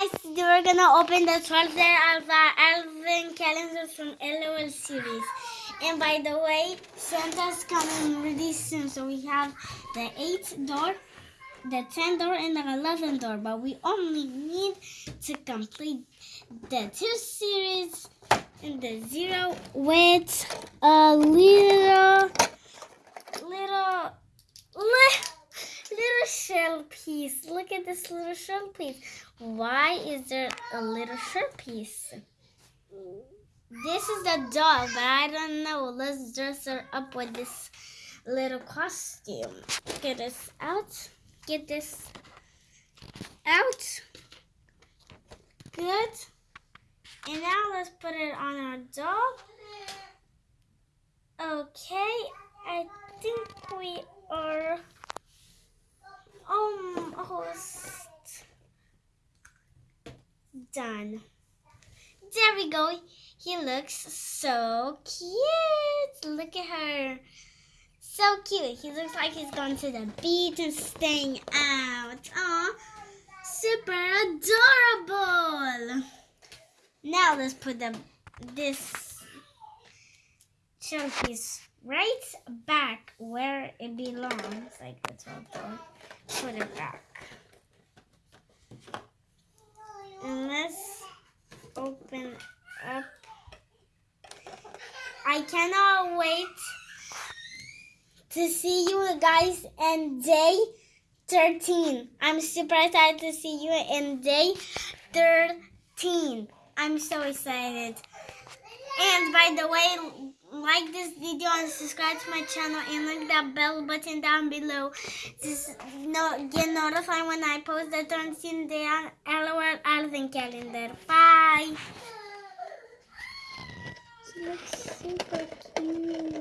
Guys, we're gonna open the 12th day of our Advent calendar from LOL series. And by the way, Santa's coming really soon. So we have the 8th door, the 10th door, and the 11th door. But we only need to complete the two series and the zero with a little, little little shell piece. Look at this little shell piece. Why is there a little shell piece? This is the dog, but I don't know. Let's dress her up with this little costume. Get this out. Get this out. Good. And now let's put it on our dog. Okay, I think we are done. There we go. He looks so cute. Look at her. So cute. He looks like he's going to the beach and staying out. Aw, super adorable. Now let's put the this showpiece right back where it belongs. Like that's what put it back. And let's open up. I cannot wait to see you guys in day 13. I'm super excited to see you in day 13. I'm so excited. And by the way, like this video and subscribe to my channel and click that bell button down below no, get notified when I post the 13 day LOL Advent calendar. Bye!